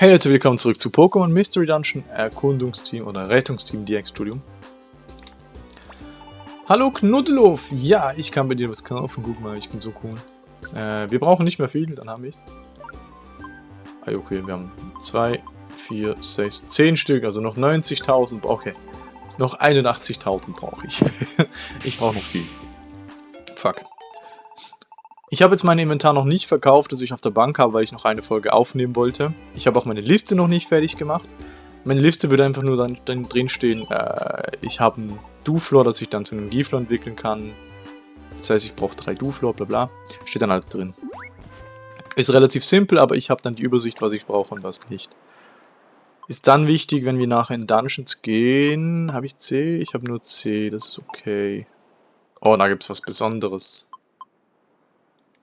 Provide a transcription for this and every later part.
Hey Leute, willkommen zurück zu Pokémon Mystery Dungeon Erkundungsteam oder Rettungsteam DX Studium. Hallo Knuddelof! Ja, ich kann bei dir was kaufen. Guck mal, ich bin so cool. Äh, wir brauchen nicht mehr viel, dann haben wir es. Ah, okay, wir haben 2, 4, 6, 10 Stück, also noch 90.000. Okay, noch 81.000 brauche ich. ich brauche noch viel. Fuck. Ich habe jetzt mein Inventar noch nicht verkauft, das ich auf der Bank habe, weil ich noch eine Folge aufnehmen wollte. Ich habe auch meine Liste noch nicht fertig gemacht. Meine Liste würde einfach nur dann, dann drin stehen, äh, ich habe ein Duflor, das ich dann zu einem Giflor entwickeln kann. Das heißt, ich brauche drei Duflor, bla bla. Steht dann alles drin. Ist relativ simpel, aber ich habe dann die Übersicht, was ich brauche und was nicht. Ist dann wichtig, wenn wir nachher in Dungeons gehen. Habe ich C? Ich habe nur C, das ist okay. Oh, da gibt es was Besonderes.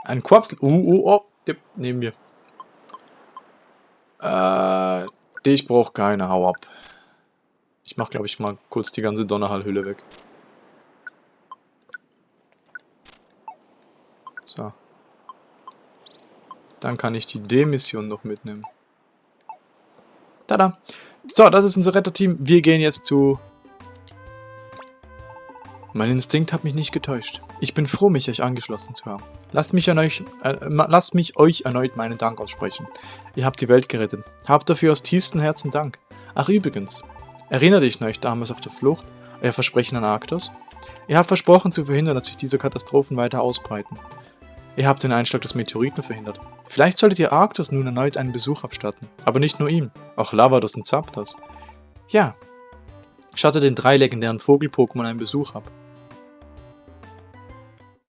Ein Quapsel. Uh, uh, oh. Dip, nehmen wir. Äh, ich brauche keine. Hau ab. Ich mache, glaube ich, mal kurz die ganze Donnerhallhülle weg. So. Dann kann ich die D-Mission noch mitnehmen. Tada! So, das ist unser Retterteam. Wir gehen jetzt zu mein Instinkt hat mich nicht getäuscht. Ich bin froh, mich euch angeschlossen zu haben. Lasst mich, an euch, äh, lasst mich euch erneut meinen Dank aussprechen. Ihr habt die Welt gerettet. Habt dafür aus tiefstem Herzen Dank. Ach übrigens, erinnert dich euch damals auf der Flucht, euer Versprechen an Arktos? Ihr habt versprochen zu verhindern, dass sich diese Katastrophen weiter ausbreiten. Ihr habt den Einschlag des Meteoriten verhindert. Vielleicht solltet ihr Arktos nun erneut einen Besuch abstatten. Aber nicht nur ihm, auch Lavados und Zapdos. Ja, stattet den drei legendären Vogel-Pokémon einen Besuch ab.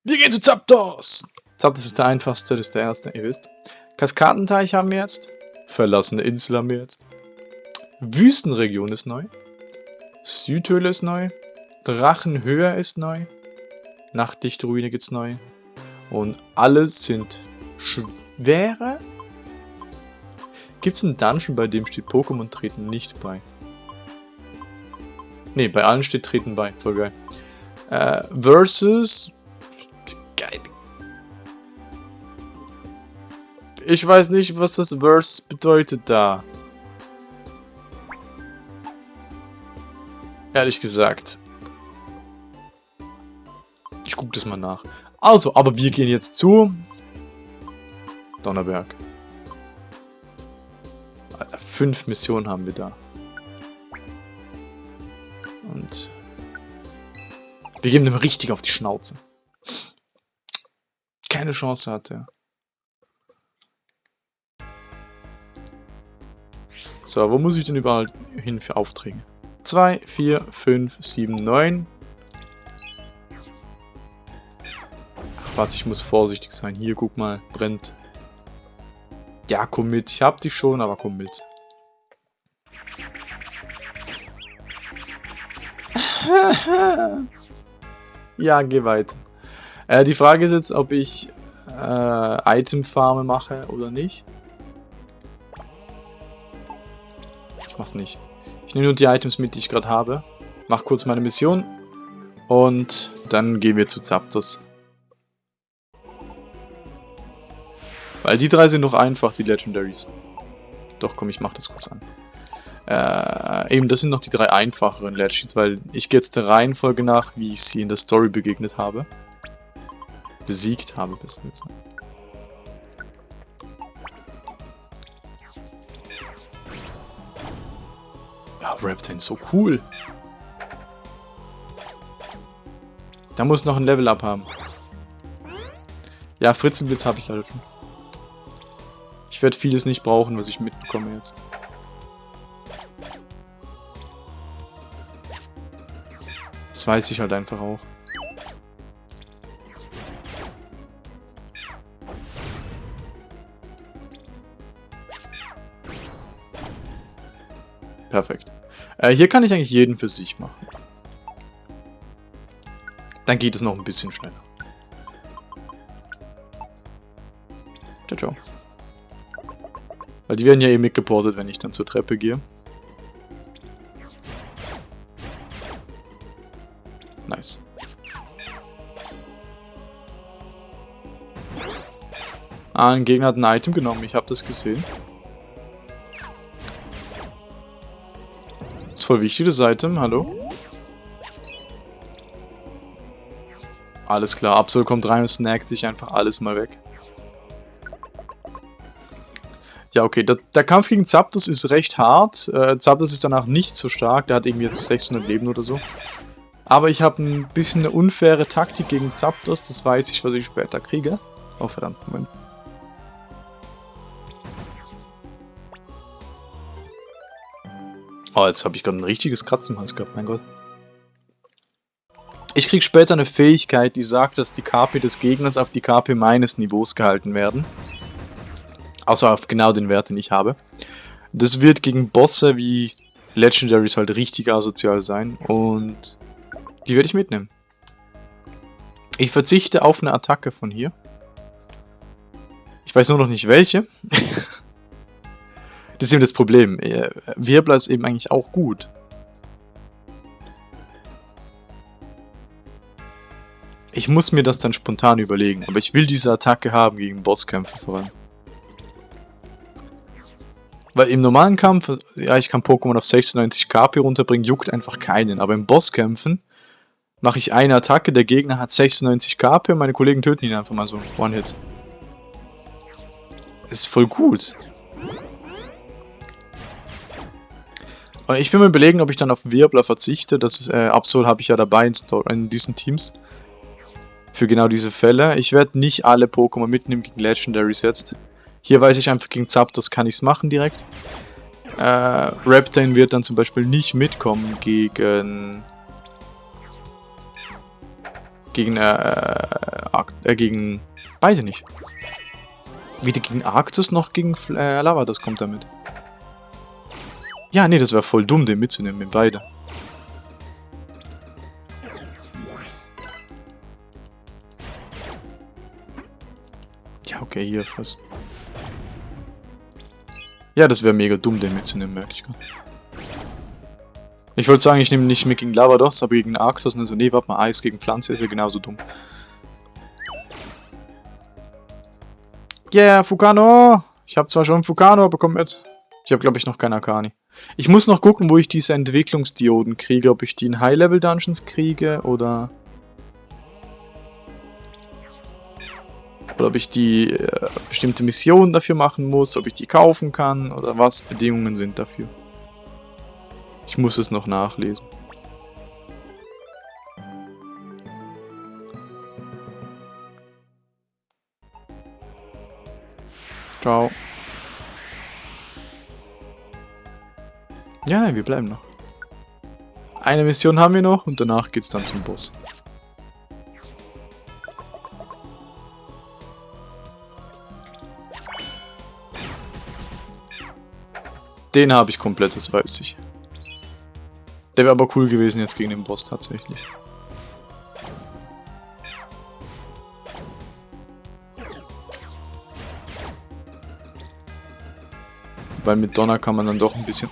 Wir gehen zu Zapdos! Zapdos ist der einfachste, das ist der erste, ihr wisst. Kaskadenteich haben wir jetzt. Verlassene Insel haben wir jetzt. Wüstenregion ist neu. Südhöhle ist neu. Drachenhöhe ist neu. Nachtlichtruine gibt's neu. Und alle sind schwere. Gibt's einen Dungeon, bei dem steht Pokémon treten nicht bei? Ne, bei allen steht treten bei. Voll geil. Äh, versus Ich weiß nicht, was das Verse bedeutet da. Ehrlich gesagt. Ich gucke das mal nach. Also, aber wir gehen jetzt zu... Donnerberg. Alter, fünf Missionen haben wir da. Und... Wir geben dem richtig auf die Schnauze. Keine Chance hat er. So, wo muss ich denn überall hin für Aufträge? 2, 4, 5, 7, 9. Ach was, ich muss vorsichtig sein. Hier, guck mal, brennt. Ja, komm mit. Ich hab dich schon, aber komm mit. ja, geh weiter. Äh, die Frage ist jetzt, ob ich äh, Item-Farme mache oder nicht. Ich mach's nicht. Ich nehme nur die Items mit, die ich gerade habe. Mach kurz meine Mission. Und dann gehen wir zu Zapdos. Weil die drei sind noch einfach, die Legendaries. Doch, komm, ich mach das kurz an. Äh, eben, das sind noch die drei einfacheren Legends, weil ich gehe jetzt der Reihenfolge nach, wie ich sie in der Story begegnet habe. Besiegt habe, besser gesagt. Reptane, so cool. Da muss noch ein Level-Up haben. Ja, Fritzenblitz habe ich halt. Ich werde vieles nicht brauchen, was ich mitbekomme jetzt. Das weiß ich halt einfach auch. Perfekt. Äh, hier kann ich eigentlich jeden für sich machen. Dann geht es noch ein bisschen schneller. Ciao, ciao. Weil die werden ja eh mitgeportet, wenn ich dann zur Treppe gehe. Nice. Ah, ein Gegner hat ein Item genommen, ich habe das gesehen. Voll wichtig, das Item. Hallo? Alles klar, Absol kommt rein und snackt sich einfach alles mal weg. Ja, okay, der, der Kampf gegen Zapdos ist recht hart. Äh, Zapdos ist danach nicht so stark, der hat irgendwie jetzt 600 Leben oder so. Aber ich habe ein bisschen eine unfaire Taktik gegen Zapdos, das weiß ich, was ich später kriege. Oh, verdammt, Moment. Oh, jetzt habe ich gerade ein richtiges Kratzen im Hals gehabt, mein Gott. Ich krieg später eine Fähigkeit, die sagt, dass die KP des Gegners auf die KP meines Niveaus gehalten werden. Also auf genau den Wert, den ich habe. Das wird gegen Bosse wie Legendaries halt richtig asozial sein und die werde ich mitnehmen. Ich verzichte auf eine Attacke von hier. Ich weiß nur noch nicht welche. das ist eben das Problem. Äh, Wirbler ist eben eigentlich auch gut. Ich muss mir das dann spontan überlegen, aber ich will diese Attacke haben gegen Bosskämpfe vor allem. Weil im normalen Kampf, ja, ich kann Pokémon auf 96 KP runterbringen, juckt einfach keinen. Aber im Bosskämpfen mache ich eine Attacke, der Gegner hat 96 KP und meine Kollegen töten ihn einfach mal so. One-Hit. Ist voll gut. Ich bin mir überlegen, ob ich dann auf Wirbler verzichte. Das äh, Absol habe ich ja dabei in, in diesen Teams für genau diese Fälle. Ich werde nicht alle Pokémon mitnehmen gegen Legendaries jetzt. Hier weiß ich einfach, gegen Zapdos kann ich es machen direkt. Äh, Reptane wird dann zum Beispiel nicht mitkommen gegen... Gegen, äh, äh, gegen... Beide nicht. Weder gegen Arctus noch gegen äh, Lavados kommt damit. Ja, nee, das wäre voll dumm, den mitzunehmen, mit beide. Ja, okay, hier was. Ja, das wäre mega dumm, den mitzunehmen, merke ich gerade. Ich wollte sagen, ich nehme nicht mit gegen Lavados, aber gegen Arctos und so, nee, warte mal, Eis gegen Pflanze ist ja genauso dumm. Yeah, Fukano! Ich habe zwar schon Fukano, komm mit. Ich habe, glaube ich, noch keinen Akani. Ich muss noch gucken, wo ich diese Entwicklungsdioden kriege, ob ich die in High-Level-Dungeons kriege oder... Oder ob ich die äh, bestimmte Missionen dafür machen muss, ob ich die kaufen kann oder was Bedingungen sind dafür. Ich muss es noch nachlesen. Ciao. Ja, wir bleiben noch. Eine Mission haben wir noch und danach geht's dann zum Boss. Den habe ich komplett, das weiß ich. Der wäre aber cool gewesen jetzt gegen den Boss tatsächlich. Weil mit Donner kann man dann doch ein bisschen...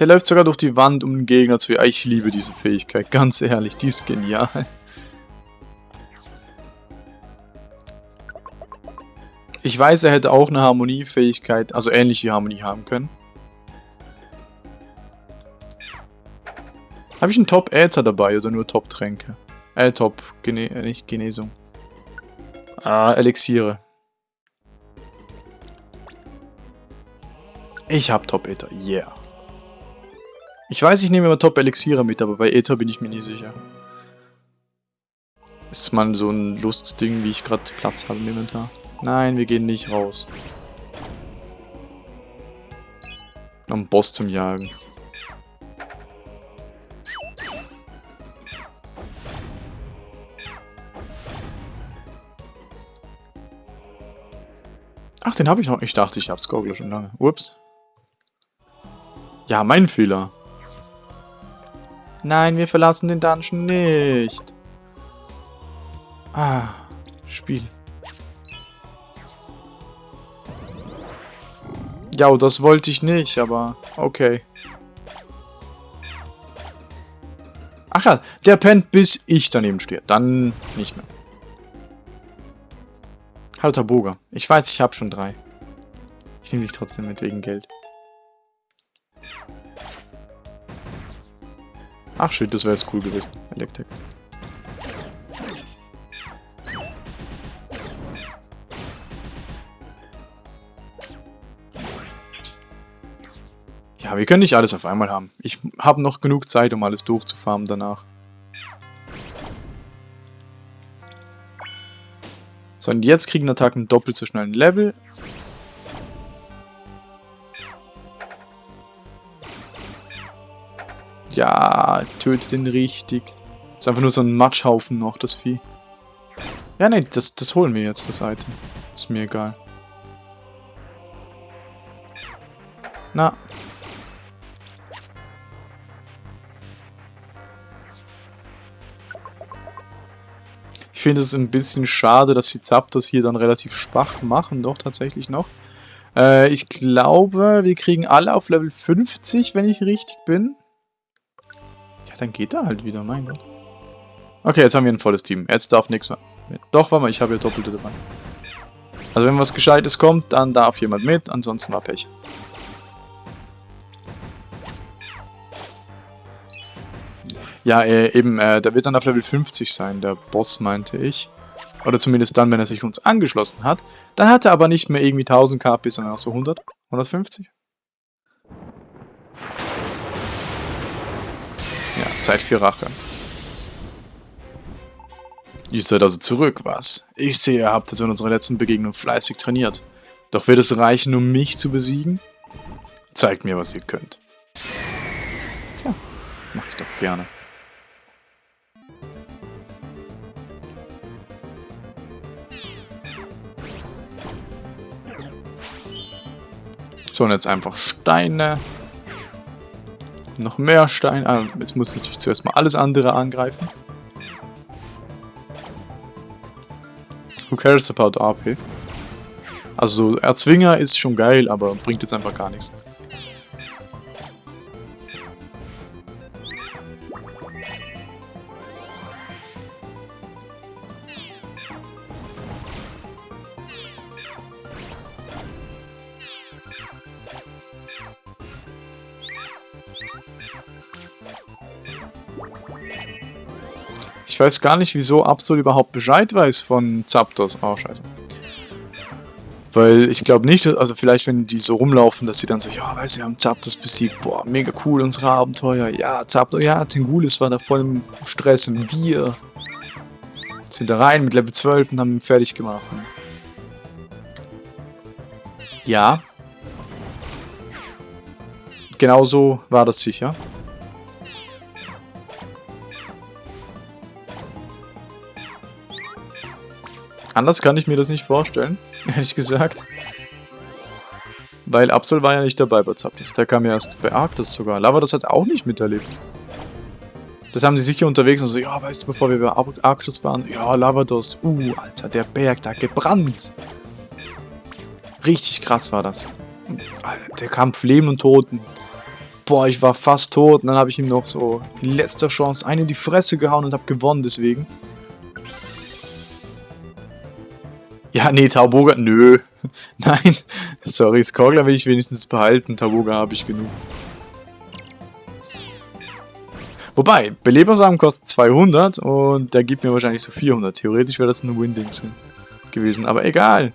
Der läuft sogar durch die Wand, um den Gegner zu... Ja, ich liebe diese Fähigkeit, ganz ehrlich, die ist genial. Ich weiß, er hätte auch eine Harmoniefähigkeit, also ähnliche Harmonie haben können. Habe ich einen Top-Äther dabei oder nur Top-Tränke? Äh, Top, Gene äh, nicht Genesung. Ah, Elixiere. Ich habe Top-Äther, yeah. Ich weiß, ich nehme immer Top-Elixiere mit, aber bei Äther bin ich mir nie sicher. Ist mal so ein Lustding, wie ich gerade Platz habe im Inventar. Nein, wir gehen nicht raus. Noch einen Boss zum Jagen. Ach, den habe ich noch. Ich dachte, ich hab's Goggle schon lange. Ups. Ja, mein Fehler. Nein, wir verlassen den Dungeon nicht. Ah, Spiel. Ja, das wollte ich nicht, aber okay. Ach ja, der pennt, bis ich daneben stehe. Dann nicht mehr. Hallo Taboga. Ich weiß, ich habe schon drei. Ich nehme dich trotzdem mit wegen Geld. Ach shit, das wäre jetzt cool gewesen. Elektrik. Ja, wir können nicht alles auf einmal haben. Ich habe noch genug Zeit, um alles durchzufarmen danach. So, und jetzt kriegen Attacken doppelt so schnell ein Level. Ja, tötet den richtig. Ist einfach nur so ein Matschhaufen noch, das Vieh. Ja, ne, das, das holen wir jetzt, das Item. Ist mir egal. Na. Ich finde es ein bisschen schade, dass die Zapdos hier dann relativ schwach machen, doch tatsächlich noch. Äh, ich glaube, wir kriegen alle auf Level 50, wenn ich richtig bin. Dann geht er halt wieder, mein Gott. Okay, jetzt haben wir ein volles Team. Jetzt darf nichts mehr. Doch, warte mal, ich habe hier Doppelte dabei. Also wenn was Gescheites kommt, dann darf jemand mit, ansonsten war Pech. Ja, äh, eben, äh, der wird dann auf Level 50 sein, der Boss, meinte ich. Oder zumindest dann, wenn er sich uns angeschlossen hat. Dann hat er aber nicht mehr irgendwie 1000 KP, sondern auch so 100, 150. Zeit für Rache. Ihr seid also zurück, was? Ich sehe, ihr habt es in unserer letzten Begegnung fleißig trainiert. Doch wird es reichen, um mich zu besiegen? Zeigt mir, was ihr könnt. Tja, mach ich doch gerne. So, und jetzt einfach Steine. Noch mehr Steine. Ah, jetzt muss ich natürlich zuerst mal alles andere angreifen. Who cares about AP? Also Erzwinger ist schon geil, aber bringt jetzt einfach gar nichts. Ich weiß gar nicht, wieso Absol überhaupt Bescheid weiß von Zapdos. Oh, scheiße. Weil ich glaube nicht, also vielleicht wenn die so rumlaufen, dass sie dann so, ja, weißt du, wir haben Zapdos besiegt, boah, mega cool, unsere Abenteuer, ja, Zapdos, ja, Tengulis war da voll im Stress und wir sind da rein mit Level 12 und haben ihn fertig gemacht. Ja. Genauso war das sicher. Anders kann ich mir das nicht vorstellen, ehrlich gesagt. Weil Absol war ja nicht dabei bei Zapdos. Der kam ja erst bei Arctos sogar. Lavados hat auch nicht miterlebt. Das haben sie sicher unterwegs und so, ja, weißt du, bevor wir bei Arctos waren, ja, Lavados, uh, Alter, der Berg da gebrannt. Richtig krass war das. Der Kampf Leben und Toten. Boah, ich war fast tot und dann habe ich ihm noch so in letzter Chance einen in die Fresse gehauen und habe gewonnen deswegen. Ja, nee, Tauboga, nö. Nein, sorry, Skorgler will ich wenigstens behalten. Tauboga habe ich genug. Wobei, Belebersamen kostet 200 und der gibt mir wahrscheinlich so 400. Theoretisch wäre das ein Winding gewesen, aber egal.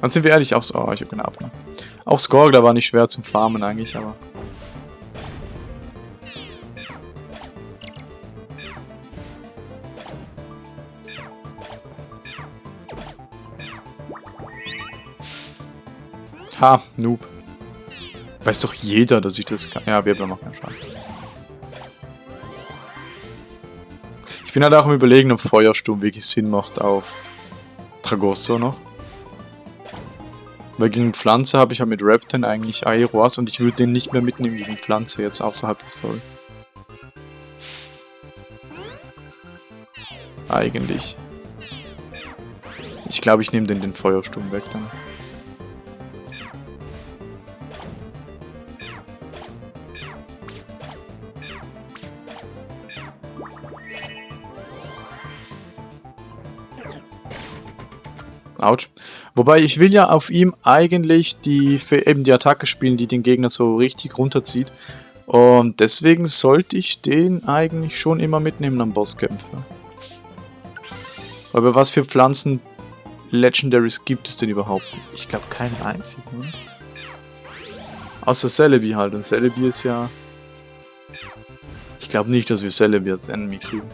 Dann sind wir ehrlich, auch so, oh, ich habe keine Abnahme. Auch Skorgler war nicht schwer zum Farmen eigentlich, aber... Ha, Noob. Weiß doch jeder, dass ich das kann. Ja, Wirbler machen ja Schaden. Ich bin halt auch im Überlegen, ob Feuersturm wirklich Sinn macht auf Tragosso noch. Weil gegen Pflanze habe ich ja mit Repton eigentlich Aeroas und ich würde den nicht mehr mitnehmen gegen Pflanze jetzt außerhalb der Story. Eigentlich. Ich glaube, ich nehme den den Feuersturm weg dann. Autsch. Wobei, ich will ja auf ihm eigentlich die, eben die Attacke spielen, die den Gegner so richtig runterzieht. Und deswegen sollte ich den eigentlich schon immer mitnehmen am Bosskämpfer. Aber was für Pflanzen Legendaries gibt es denn überhaupt? Ich glaube keinen einzigen, oder? Außer Celebi halt. Und Celebi ist ja... Ich glaube nicht, dass wir Celebi als Enemy kriegen.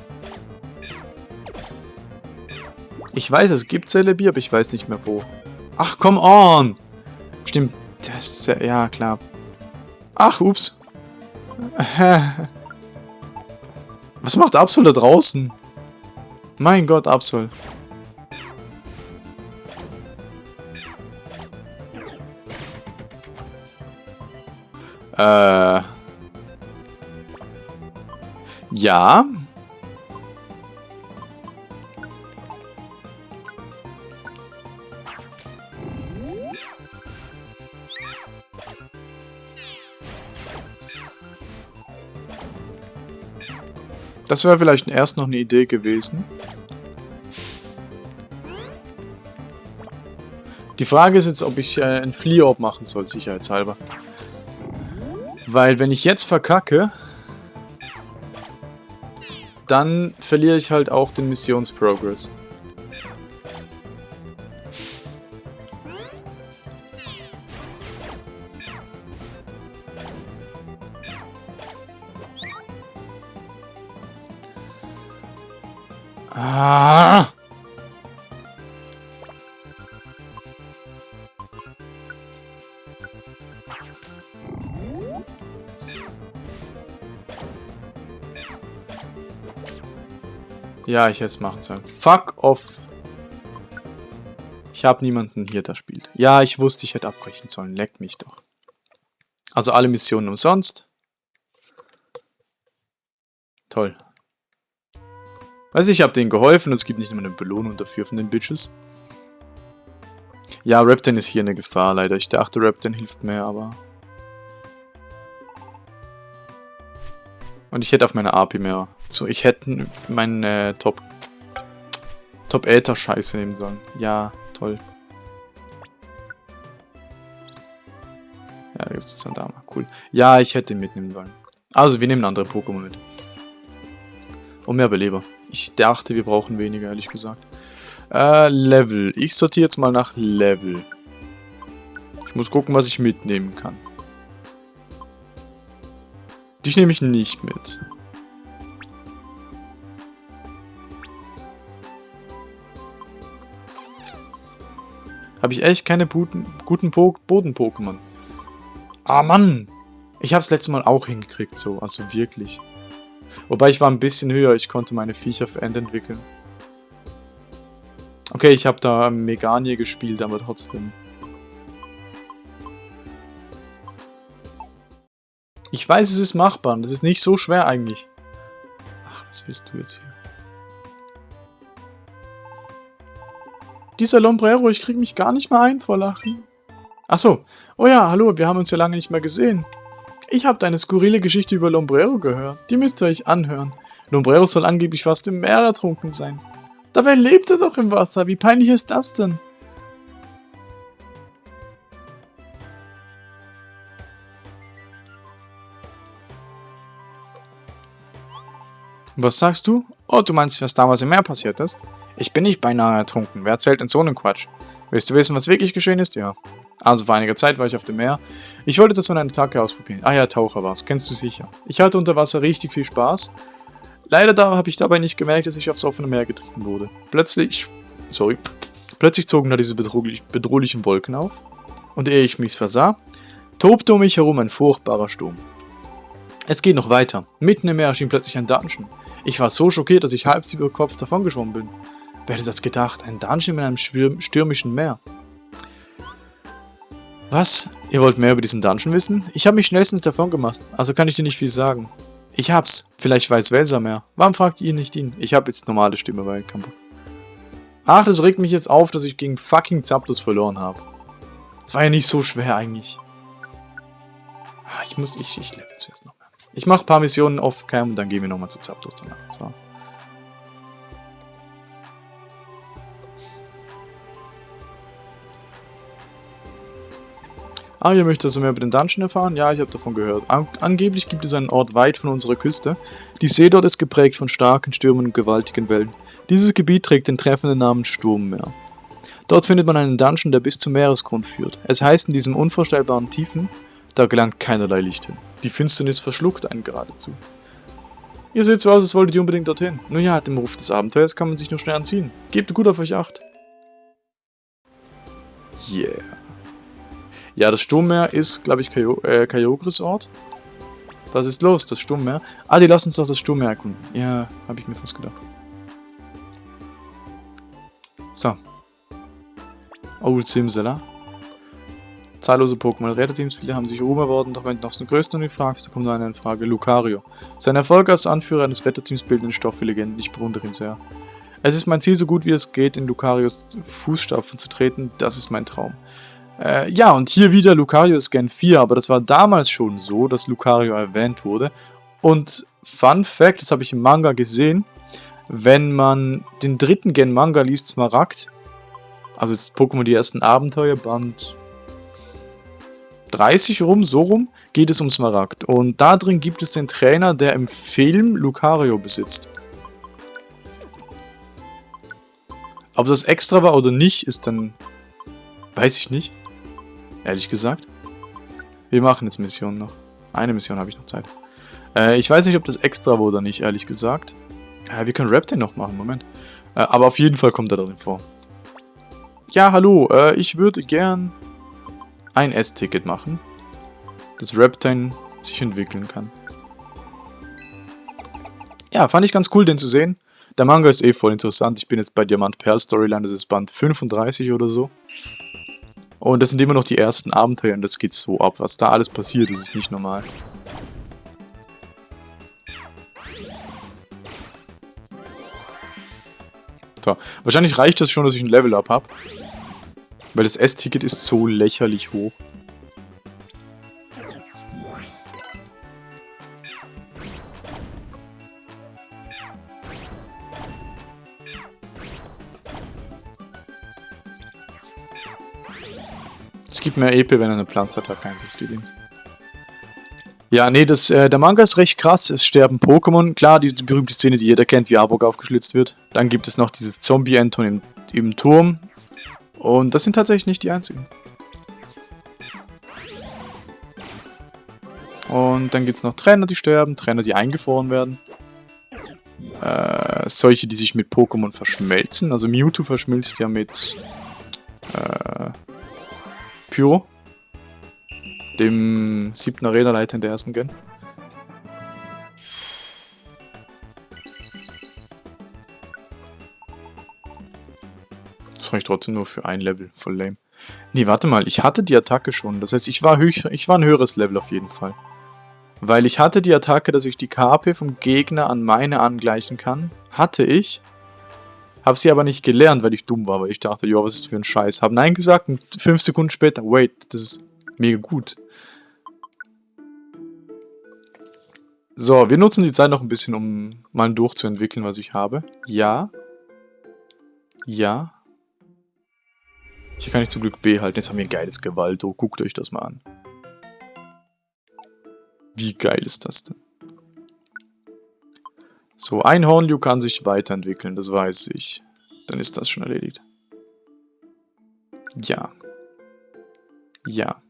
Ich weiß, es gibt Celebi, aber ich weiß nicht mehr wo. Ach, come on! Stimmt, das ist ja, klar. Ach, ups. Was macht Absol da draußen? Mein Gott, Absol. Äh. Ja. Das wäre vielleicht erst noch eine Idee gewesen. Die Frage ist jetzt, ob ich äh, einen Flee-Orb machen soll, sicherheitshalber. Weil wenn ich jetzt verkacke, dann verliere ich halt auch den Missionsprogress. Ah! Ja, ich hätte es machen sollen. Fuck off. Ich habe niemanden hier, der spielt. Ja, ich wusste, ich hätte abbrechen sollen. Leck mich doch. Also alle Missionen umsonst. Toll. Also ich habe denen geholfen und es gibt nicht immer eine Belohnung dafür von den Bitches. Ja, Repton ist hier eine Gefahr, leider. Ich dachte, Repton hilft mehr, aber... Und ich hätte auf meine API mehr. So, ich hätte meinen äh, Top... Top Äther Scheiße nehmen sollen. Ja, toll. Ja, da gibt es Sandama. Cool. Ja, ich hätte ihn mitnehmen sollen. Also, wir nehmen andere Pokémon mit. Und mehr Beleber. Ich dachte, wir brauchen weniger, ehrlich gesagt. Äh, Level. Ich sortiere jetzt mal nach Level. Ich muss gucken, was ich mitnehmen kann. Dich nehme ich nicht mit. Habe ich echt keine guten, guten Boden-Pokémon. Ah, Mann! Ich habe es letztes Mal auch hingekriegt, so. Also wirklich. Wobei ich war ein bisschen höher, ich konnte meine Viecher für End entwickeln. Okay, ich habe da Meganie gespielt, aber trotzdem. Ich weiß, es ist machbar das ist nicht so schwer eigentlich. Ach, was willst du jetzt hier? Dieser Lombrero, ich krieg mich gar nicht mehr ein vor Lachen. Achso. Oh ja, hallo, wir haben uns ja lange nicht mehr gesehen. Ich habe deine skurrile Geschichte über Lombrero gehört. Die müsst ihr euch anhören. Lombrero soll angeblich fast im Meer ertrunken sein. Dabei lebt er doch im Wasser. Wie peinlich ist das denn? Was sagst du? Oh, du meinst, was damals im Meer passiert ist? Ich bin nicht beinahe ertrunken. Wer erzählt denn so einen Quatsch? Willst du wissen, was wirklich geschehen ist? Ja. Also vor einiger Zeit war ich auf dem Meer. Ich wollte das von einer Attacke ausprobieren. Ah ja, Taucher war's. Kennst du sicher. Ich hatte unter Wasser richtig viel Spaß. Leider da habe ich dabei nicht gemerkt, dass ich aufs offene Meer getrieben wurde. Plötzlich... Sorry. Plötzlich zogen da diese bedrohlich, bedrohlichen Wolken auf. Und ehe ich mich versah, tobte um mich herum ein furchtbarer Sturm. Es geht noch weiter. Mitten im Meer erschien plötzlich ein Dungeon. Ich war so schockiert, dass ich halb über Kopf davongeschwommen bin. Wer hätte das gedacht? Ein Dungeon in einem stürmischen Meer. Was? Ihr wollt mehr über diesen Dungeon wissen? Ich habe mich schnellstens davon gemacht, also kann ich dir nicht viel sagen. Ich hab's. Vielleicht weiß Welser mehr. Warum fragt ihr nicht ihn? Ich habe jetzt normale Stimme bei Kampf. Ach, das regt mich jetzt auf, dass ich gegen fucking Zapdos verloren habe. Das war ja nicht so schwer eigentlich. Ah, ich muss, ich, ich level zuerst noch mehr. Ich mache ein paar Missionen off-cam und dann gehen wir nochmal zu Zapdos danach. So. Ah, ihr möchtet also mehr über den Dungeon erfahren? Ja, ich habe davon gehört. An angeblich gibt es einen Ort weit von unserer Küste. Die See dort ist geprägt von starken Stürmen und gewaltigen Wellen. Dieses Gebiet trägt den treffenden Namen Sturmmeer. Dort findet man einen Dungeon, der bis zum Meeresgrund führt. Es heißt in diesem unvorstellbaren Tiefen, da gelangt keinerlei Licht hin. Die Finsternis verschluckt einen geradezu. Ihr seht so aus, als wolltet ihr unbedingt dorthin. Nun ja, dem Ruf des Abenteuers kann man sich nur schnell anziehen. Gebt gut auf euch acht. Yeah. Ja, das Sturmmeer ist, glaube ich, Kayo äh, Kyogres Ort. Was ist los, das Sturmmeer? Ah, die lassen uns doch das Sturmmeer erkunden. Ja, habe ich mir fast gedacht. So. Old Simsela. Zahllose Pokémon-Retterteams, viele haben sich Ruhm erworben, doch wenn du nach dem größten nicht fragst, dann kommt nur eine in Frage, Lucario. Sein Erfolg als Anführer eines Retterteams bildet den Stoff für Legenden, ich bewundere ihn sehr. Es ist mein Ziel, so gut wie es geht, in Lucarios Fußstapfen zu treten, das ist mein Traum. Äh, ja, und hier wieder Lucario ist Gen 4, aber das war damals schon so, dass Lucario erwähnt wurde. Und Fun Fact, das habe ich im Manga gesehen, wenn man den dritten Gen Manga liest, Smaragd, also jetzt Pokémon die ersten Abenteuer, Band 30 rum, so rum, geht es um Smaragd. Und da drin gibt es den Trainer, der im Film Lucario besitzt. Ob das extra war oder nicht, ist dann... Weiß ich nicht. Ehrlich gesagt. Wir machen jetzt Missionen noch. Eine Mission habe ich noch Zeit. Äh, ich weiß nicht, ob das extra war oder nicht, ehrlich gesagt. Äh, wir können Raptor noch machen, Moment. Äh, aber auf jeden Fall kommt er darin vor. Ja, hallo, äh, ich würde gern ein S-Ticket machen, dass Reptine sich entwickeln kann. Ja, fand ich ganz cool, den zu sehen. Der Manga ist eh voll interessant. Ich bin jetzt bei Diamant Pearl Storyline, das ist Band 35 oder so. Und das sind immer noch die ersten Abenteuer und das geht so ab. Was da alles passiert, das ist nicht normal. So, wahrscheinlich reicht das schon, dass ich ein Level-Up habe. Weil das S-Ticket ist so lächerlich hoch. Gibt mehr EP, wenn er eine Pflanzattacke einsetzt, übrigens. Ja, nee, das, äh, der Manga ist recht krass. Es sterben Pokémon. Klar, die, die, berühmte Szene, die jeder kennt, wie Arbok aufgeschlitzt wird. Dann gibt es noch dieses Zombie-Enton im, im Turm. Und das sind tatsächlich nicht die einzigen. Und dann gibt es noch Trainer, die sterben, Trainer, die eingefroren werden. Äh, solche, die sich mit Pokémon verschmelzen. Also Mewtwo verschmilzt ja mit äh, Pyro, dem siebten Arena-Leiter in der ersten Gen. Das reicht trotzdem nur für ein Level, voll lame. Nee, warte mal, ich hatte die Attacke schon. Das heißt, ich war, höch, ich war ein höheres Level auf jeden Fall. Weil ich hatte die Attacke, dass ich die KP vom Gegner an meine angleichen kann. Hatte ich. Hab sie aber nicht gelernt, weil ich dumm war, weil ich dachte, ja, was ist für ein Scheiß. Hab Nein gesagt und fünf Sekunden später, wait, das ist mega gut. So, wir nutzen die Zeit noch ein bisschen, um mal durchzuentwickeln, was ich habe. Ja. Ja. Hier kann ich zum Glück B halten. Jetzt haben wir ein geiles Gewalto. Guckt euch das mal an. Wie geil ist das denn? So, ein Hornliu kann sich weiterentwickeln, das weiß ich. Dann ist das schon erledigt. Ja. Ja.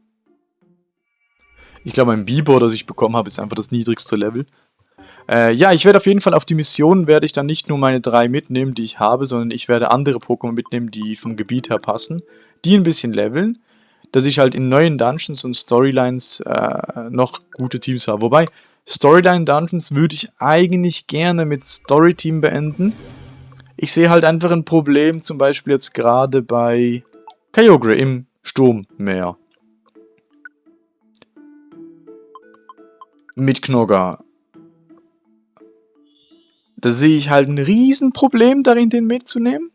Ich glaube, ein Bibor, das ich bekommen habe, ist einfach das niedrigste Level. Äh, ja, ich werde auf jeden Fall auf die Mission, werde ich dann nicht nur meine drei mitnehmen, die ich habe, sondern ich werde andere Pokémon mitnehmen, die vom Gebiet her passen. Die ein bisschen leveln, dass ich halt in neuen Dungeons und Storylines äh, noch gute Teams habe. Wobei, Storyline-Dungeons würde ich eigentlich gerne mit Storyteam beenden. Ich sehe halt einfach ein Problem, zum Beispiel jetzt gerade bei Kyogre im Sturmmeer. Mit Knogger. Da sehe ich halt ein Riesenproblem darin, den mitzunehmen.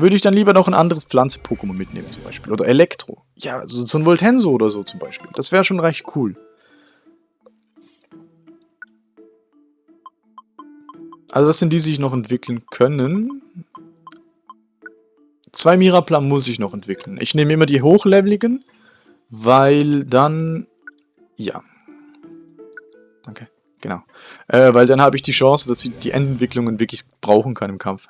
Würde ich dann lieber noch ein anderes Pflanze-Pokémon mitnehmen zum Beispiel. Oder Elektro. Ja, so, so ein Voltenso oder so zum Beispiel. Das wäre schon recht cool. Also das sind die, die sich noch entwickeln können. zwei Miraplan muss ich noch entwickeln. Ich nehme immer die hochleveligen, weil dann... Ja. Danke. Genau. Äh, weil dann habe ich die Chance, dass ich die Endentwicklungen wirklich brauchen kann im Kampf.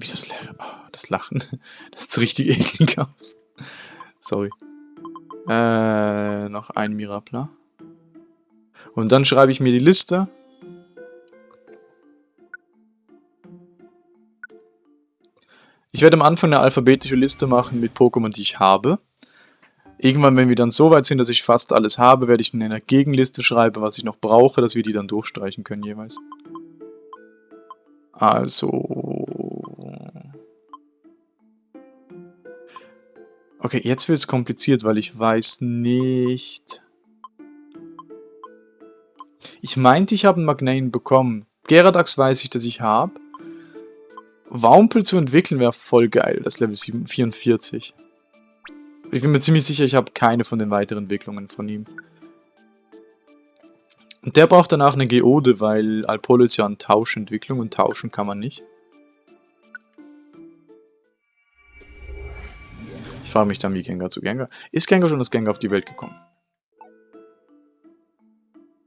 Wie das, oh, das Lachen. Das sieht richtig eklig aus. Sorry. Äh, noch ein Mirapla. Und dann schreibe ich mir die Liste. Ich werde am Anfang eine alphabetische Liste machen mit Pokémon, die ich habe. Irgendwann, wenn wir dann so weit sind, dass ich fast alles habe, werde ich in einer Gegenliste schreiben, was ich noch brauche, dass wir die dann durchstreichen können jeweils. Also... Okay, jetzt wird es kompliziert, weil ich weiß nicht... Ich meinte, ich habe einen Magnane bekommen. Geradax weiß ich, dass ich habe. Waumpel zu entwickeln wäre voll geil, das Level 44. Ich bin mir ziemlich sicher, ich habe keine von den weiteren Entwicklungen von ihm. Und der braucht danach eine Geode, weil Alpolo ist ja eine Tauschentwicklung und tauschen kann man nicht. Ich frage mich dann, wie Gengar zu Gengar... Ist Gengar schon das Gengar auf die Welt gekommen?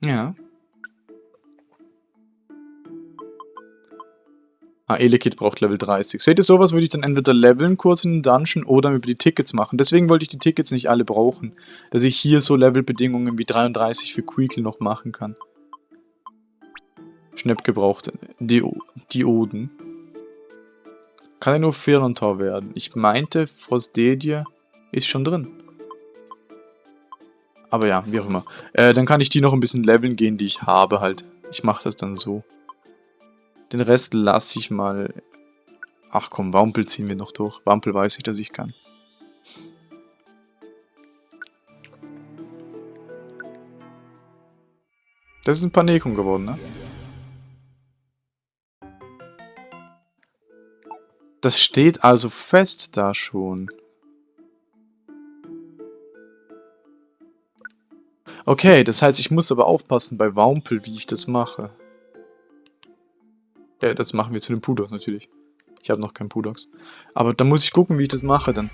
Ja. Ah, Elekid braucht Level 30. Seht ihr, sowas würde ich dann entweder leveln kurz in den Dungeon oder über die Tickets machen. Deswegen wollte ich die Tickets nicht alle brauchen. Dass ich hier so Levelbedingungen wie 33 für Queekle noch machen kann. Schnapp gebraucht. Di Dioden. Kann er nur Firlantor werden? Ich meinte, Frostedie ist schon drin. Aber ja, wie auch immer. Äh, dann kann ich die noch ein bisschen leveln gehen, die ich habe halt. Ich mache das dann so. Den Rest lasse ich mal... Ach komm, Wampel ziehen wir noch durch. Wampel weiß ich, dass ich kann. Das ist ein Panekum geworden, ne? Das steht also fest da schon. Okay, das heißt, ich muss aber aufpassen bei Wampel, wie ich das mache. Ja, das machen wir zu dem Pudox natürlich. Ich habe noch keinen Pudox. Aber da muss ich gucken, wie ich das mache dann.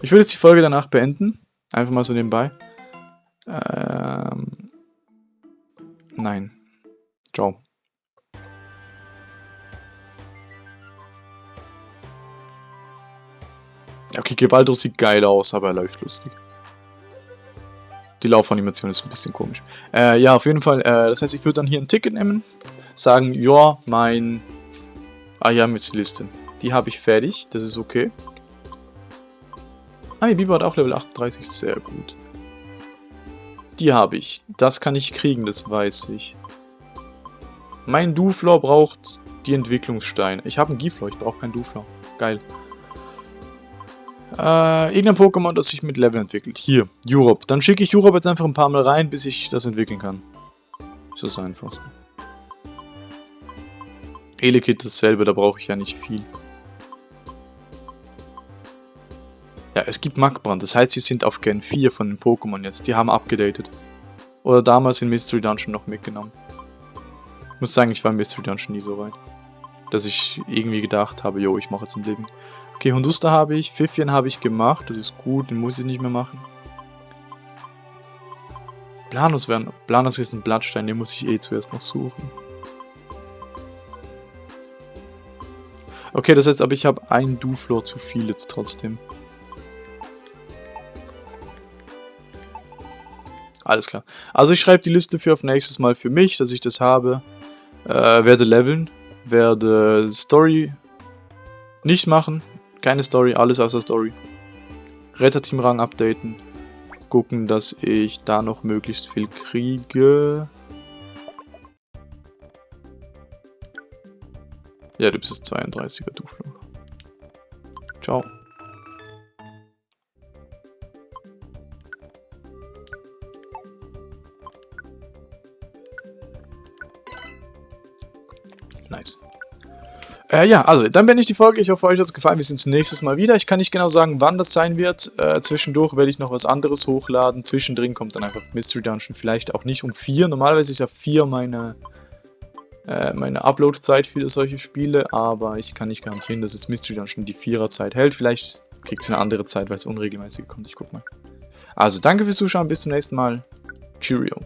Ich würde jetzt die Folge danach beenden. Einfach mal so nebenbei. Ähm... Nein. Ciao. Okay, Gebaldo sieht geil aus, aber er läuft lustig. Die Laufanimation ist ein bisschen komisch. Äh, ja, auf jeden Fall. Äh, das heißt, ich würde dann hier ein Ticket nehmen sagen, ja, mein... Ah ja, mit Liste. Die habe ich fertig, das ist okay. Ah, die Biber hat auch Level 38, sehr gut. Die habe ich. Das kann ich kriegen, das weiß ich. Mein Duflor braucht die Entwicklungssteine. Ich habe einen Giflor, ich brauche keinen Duflor. Geil. Äh, irgendein Pokémon, das sich mit Level entwickelt. Hier, Europe. Dann schicke ich Europe jetzt einfach ein paar Mal rein, bis ich das entwickeln kann. Ist das einfach. Elekid dasselbe, da brauche ich ja nicht viel. Ja, es gibt Magbrand, das heißt, sie sind auf Gen 4 von den Pokémon jetzt. Die haben abgedatet. Oder damals in Mystery Dungeon noch mitgenommen. Ich muss sagen, ich war in Mystery Dungeon nie so weit. Dass ich irgendwie gedacht habe, jo, ich mache jetzt ein Leben. Okay, Hondusta habe ich, Pfiffien habe ich gemacht, das ist gut, den muss ich nicht mehr machen. Planus werden, Planus ist ein Blattstein, den muss ich eh zuerst noch suchen. Okay, das heißt aber, ich habe ein Duflor zu viel jetzt trotzdem. Alles klar. Also ich schreibe die Liste für auf nächstes Mal für mich, dass ich das habe. Äh, werde leveln. Werde Story nicht machen. Keine Story, alles außer Story. Retterteam-Rang updaten. Gucken, dass ich da noch möglichst viel kriege. Ja, du bist das 32er, du Flo. Ciao. Nice. Äh, ja, also, dann bin ich die Folge. Ich hoffe, euch hat es gefallen. Wir sehen uns nächstes Mal wieder. Ich kann nicht genau sagen, wann das sein wird. Äh, zwischendurch werde ich noch was anderes hochladen. Zwischendrin kommt dann einfach Mystery Dungeon. Vielleicht auch nicht um 4. Normalerweise ist ja 4 meine äh, meine Upload-Zeit für solche Spiele, aber ich kann nicht garantieren, dass es Mystery Dungeon die Vierer-Zeit hält. Vielleicht kriegt es eine andere Zeit, weil es unregelmäßig kommt. Ich guck mal. Also danke fürs Zuschauen, bis zum nächsten Mal. Cheerio.